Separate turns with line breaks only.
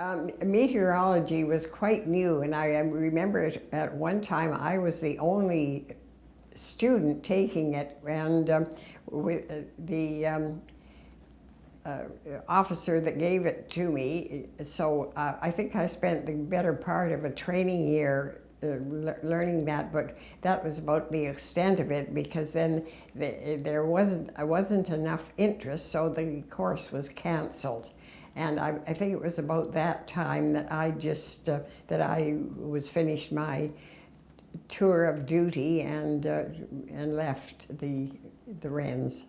Um, meteorology was quite new, and I remember at one time I was the only student taking it, and um, uh, the um, uh, officer that gave it to me. So uh, I think I spent the better part of a training year uh, learning that, but that was about the extent of it because then the, there wasn't, wasn't enough interest, so the course was canceled. And I, I, think it was about that time that I just, uh, that I was finished my tour of duty and, uh, and left the, the Wrens.